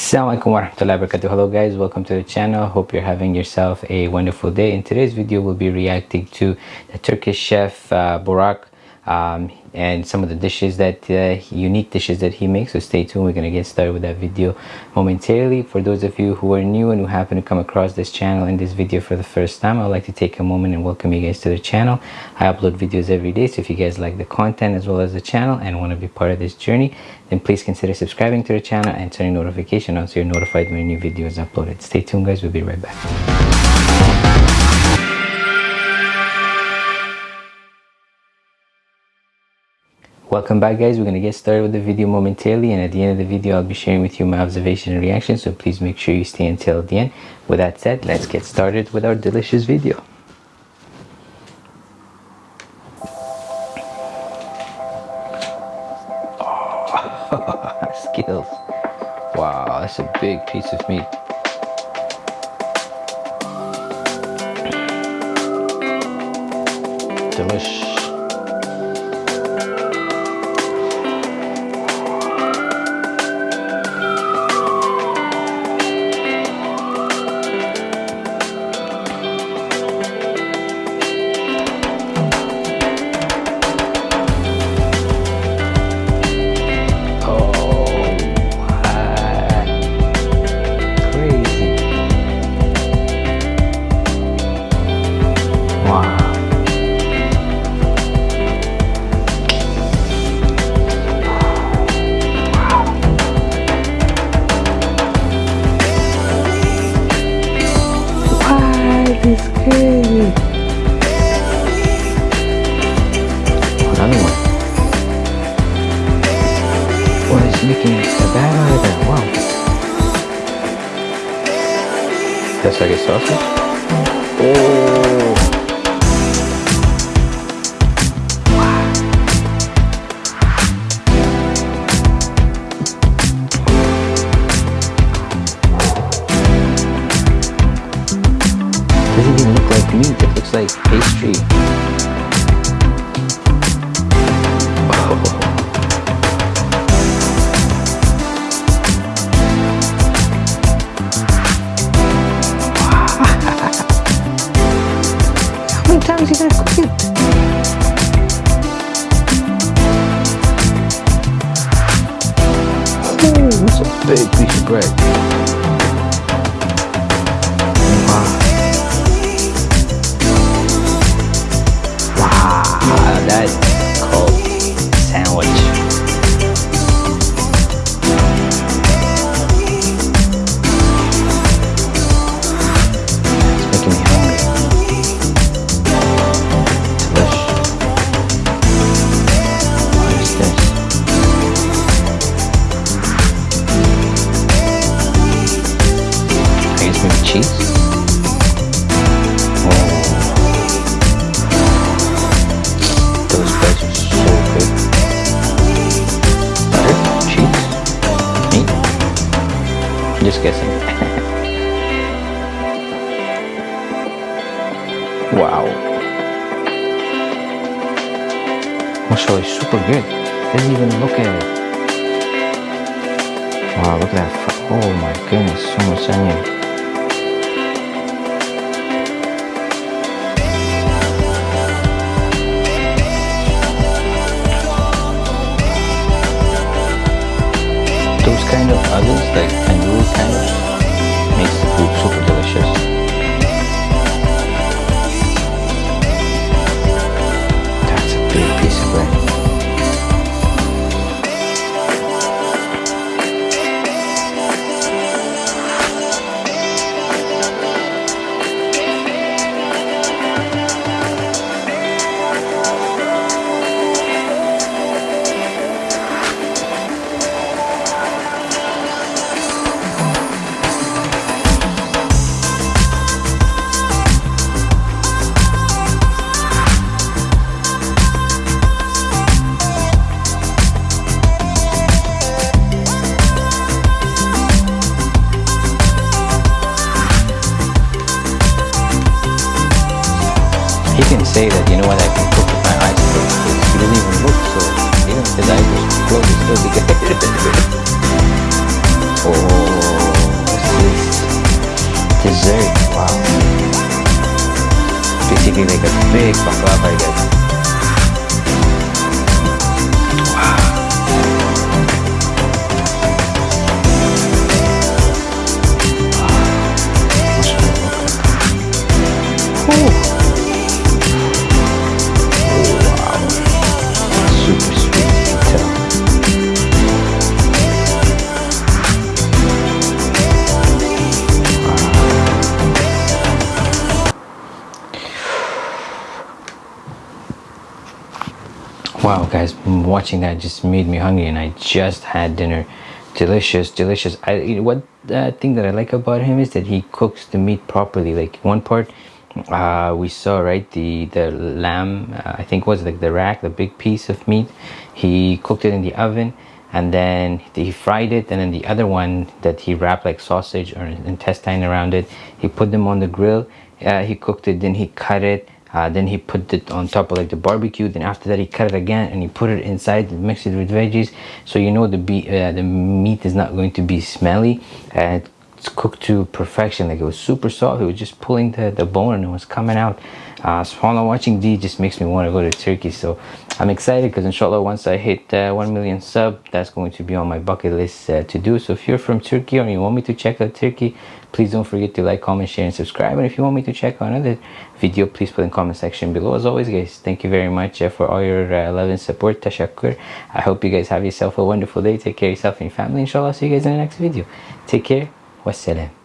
Assalamualaikum warahmatullahi wabarakatuh. Hello guys, welcome to the channel. Hope you're having yourself a wonderful day. In today's video, we'll be reacting to the Turkish chef uh, Burak um, and some of the dishes that uh, unique dishes that he makes. So stay tuned. We're gonna get started with that video momentarily. For those of you who are new and who happen to come across this channel in this video for the first time i'd like to take a moment and welcome you guys to the channel. I upload videos every day so if you guys like the content as well as the channel and want to be part of this journey then please consider subscribing to the channel and turning notification on so you're notified when a new video is uploaded. Stay tuned guys. We'll be right back welcome back guys. We're gonna get started with the video momentarily and at the end of the video i'll be sharing with you my observation and reaction so please make sure you stay until the end. With that said let's get started with our delicious video. Oh, skills. Wow that's a big piece of meat delicious is good. Another one. What is making a bad out of that? Wow. That's like a sausage? Oh. How many times are you gonna it? Oh, it's a big piece of bread. Cheese. Just guessing. wow. Mashallah, it's super good. Doesn't even look at it. Wow, look at that. Oh my goodness, so much onion. Kind of others like tandoori kind of makes the food super delicious say that, you know what, I can cook with my eyes closed. She doesn't even look, so, you know, his eyes are closed, it's still together. oh, what's this? Dessert, wow. Basically like a big baklava, I guess. Wow guys watching that just made me hungry and i just had dinner. Delicious delicious. I what uh, thing that i like about him is that he cooks the meat properly. Like one part uh, we saw right the the lamb uh, i think was like the rack the big piece of meat. He cooked it in the oven and then he fried it and then the other one that he wrapped like sausage or intestine around it he put them on the grill. Uh, he cooked it then he cut it uh, then he put it on top of like the barbecue. Then after that he cut it again and he put it inside and mixed it with veggies. So you know the be uh, the meat is not going to be smelly. And it's cooked to perfection. Like it was super soft. It was just pulling the, the bone and it was coming out uh, I'm watching D just makes me want to go to Turkey so I'm excited because inshallah once I hit uh, 1 million sub that's going to be on my bucket list uh, to do. So if you're from Turkey or you want me to check out Turkey please don't forget to like comment share and subscribe. And if you want me to check out another video please put in comment section below. As always guys thank you very much uh, for all your uh, love and support. Tashakkur I hope you guys have yourself a wonderful day. Take care of yourself and your family. Inshallah see you guys in the next video. Take care. Wassalam